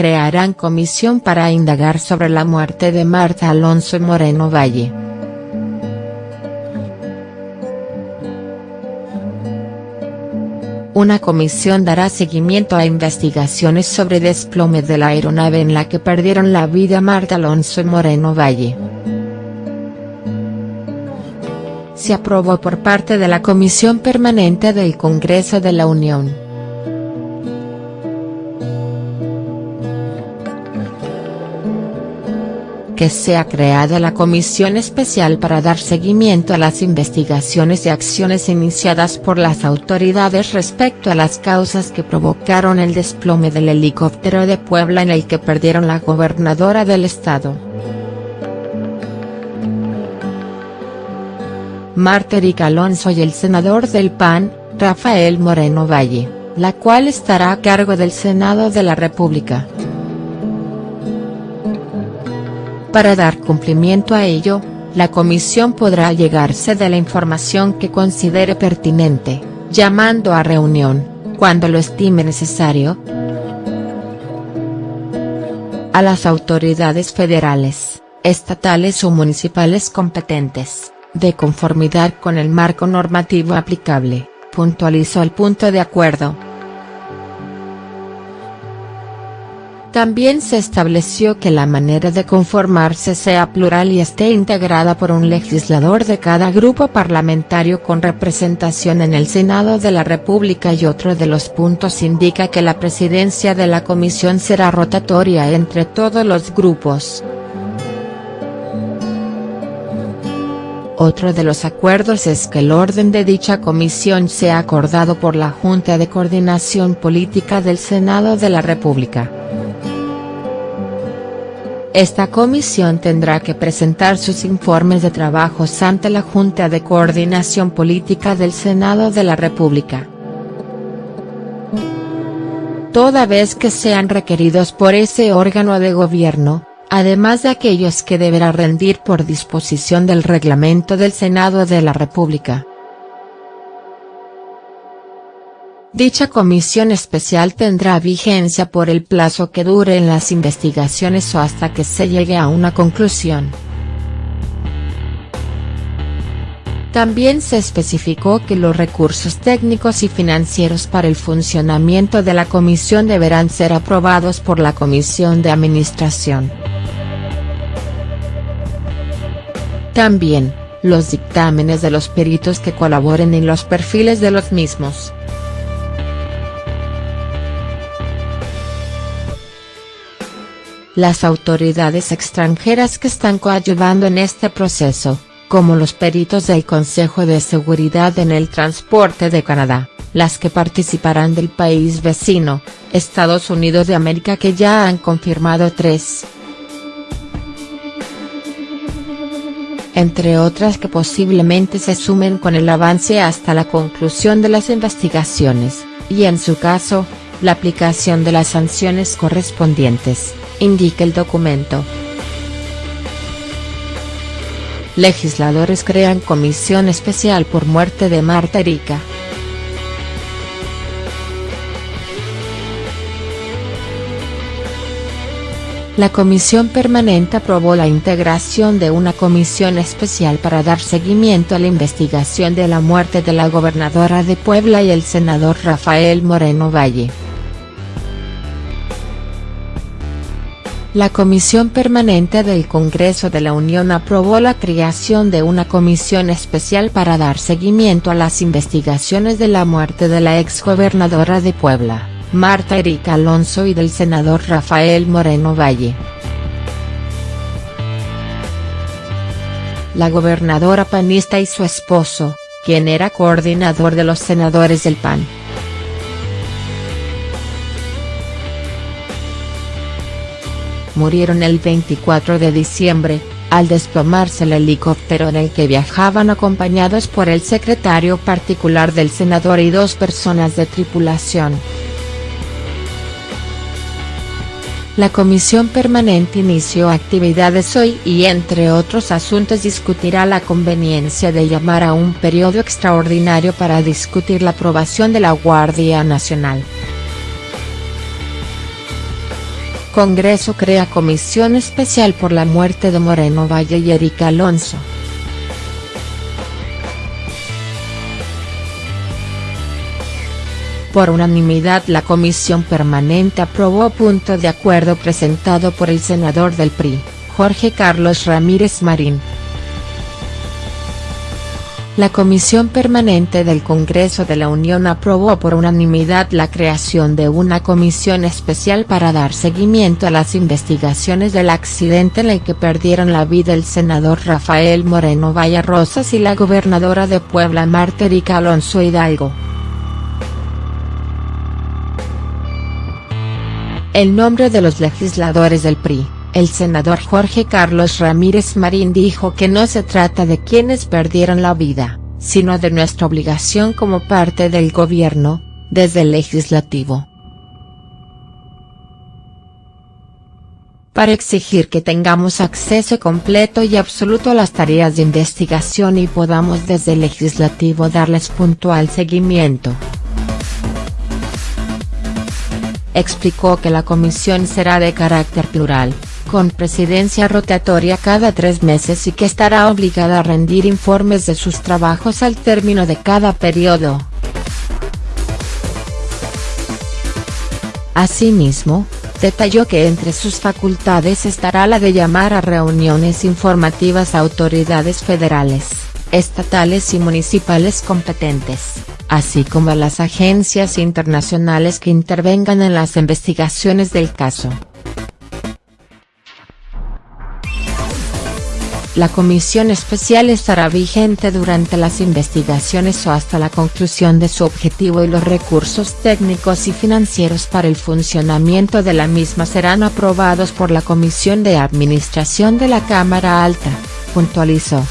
crearán comisión para indagar sobre la muerte de Marta Alonso Moreno Valle. Una comisión dará seguimiento a investigaciones sobre desplome de la aeronave en la que perdieron la vida Marta Alonso Moreno Valle. Se aprobó por parte de la Comisión Permanente del Congreso de la Unión. Que sea creada la comisión especial para dar seguimiento a las investigaciones y acciones iniciadas por las autoridades respecto a las causas que provocaron el desplome del helicóptero de Puebla en el que perdieron la gobernadora del estado. Marta Erika Alonso y el senador del PAN, Rafael Moreno Valle, la cual estará a cargo del Senado de la República. Para dar cumplimiento a ello, la comisión podrá llegarse de la información que considere pertinente, llamando a reunión, cuando lo estime necesario, a las autoridades federales, estatales o municipales competentes, de conformidad con el marco normativo aplicable, puntualizó el punto de acuerdo. También se estableció que la manera de conformarse sea plural y esté integrada por un legislador de cada grupo parlamentario con representación en el Senado de la República y otro de los puntos indica que la presidencia de la comisión será rotatoria entre todos los grupos. Otro de los acuerdos es que el orden de dicha comisión sea acordado por la Junta de Coordinación Política del Senado de la República. Esta comisión tendrá que presentar sus informes de trabajos ante la Junta de Coordinación Política del Senado de la República. Toda vez que sean requeridos por ese órgano de gobierno, además de aquellos que deberá rendir por disposición del reglamento del Senado de la República. Dicha comisión especial tendrá vigencia por el plazo que dure en las investigaciones o hasta que se llegue a una conclusión. También se especificó que los recursos técnicos y financieros para el funcionamiento de la comisión deberán ser aprobados por la Comisión de Administración. También, los dictámenes de los peritos que colaboren en los perfiles de los mismos. Las autoridades extranjeras que están coadyuvando en este proceso, como los peritos del Consejo de Seguridad en el Transporte de Canadá, las que participarán del país vecino, Estados Unidos de América que ya han confirmado tres. entre otras que posiblemente se sumen con el avance hasta la conclusión de las investigaciones, y en su caso, la aplicación de las sanciones correspondientes indica el documento. Legisladores crean comisión especial por muerte de Marta Erika. La Comisión Permanente aprobó la integración de una comisión especial para dar seguimiento a la investigación de la muerte de la gobernadora de Puebla y el senador Rafael Moreno Valle. La Comisión Permanente del Congreso de la Unión aprobó la creación de una comisión especial para dar seguimiento a las investigaciones de la muerte de la exgobernadora de Puebla, Marta Erika Alonso y del senador Rafael Moreno Valle. La gobernadora panista y su esposo, quien era coordinador de los senadores del PAN, murieron el 24 de diciembre, al desplomarse el helicóptero en el que viajaban acompañados por el secretario particular del senador y dos personas de tripulación. La comisión permanente inició actividades hoy y entre otros asuntos discutirá la conveniencia de llamar a un periodo extraordinario para discutir la aprobación de la Guardia Nacional. Congreso crea comisión especial por la muerte de Moreno Valle y Erika Alonso. Por unanimidad la comisión permanente aprobó punto de acuerdo presentado por el senador del PRI, Jorge Carlos Ramírez Marín. La Comisión Permanente del Congreso de la Unión aprobó por unanimidad la creación de una comisión especial para dar seguimiento a las investigaciones del accidente en el que perdieron la vida el senador Rafael Moreno Valle Rosas y la gobernadora de Puebla Marta Erika Alonso Hidalgo. El nombre de los legisladores del PRI, el senador Jorge Carlos Ramírez Marín dijo que no se trata de quienes perdieron la vida, sino de nuestra obligación como parte del gobierno, desde el legislativo. Para exigir que tengamos acceso completo y absoluto a las tareas de investigación y podamos desde el legislativo darles puntual seguimiento explicó que la comisión será de carácter plural, con presidencia rotatoria cada tres meses y que estará obligada a rendir informes de sus trabajos al término de cada periodo. Asimismo, detalló que entre sus facultades estará la de llamar a reuniones informativas a autoridades federales, estatales y municipales competentes así como a las agencias internacionales que intervengan en las investigaciones del caso. La comisión especial estará vigente durante las investigaciones o hasta la conclusión de su objetivo y los recursos técnicos y financieros para el funcionamiento de la misma serán aprobados por la Comisión de Administración de la Cámara Alta, puntualizó.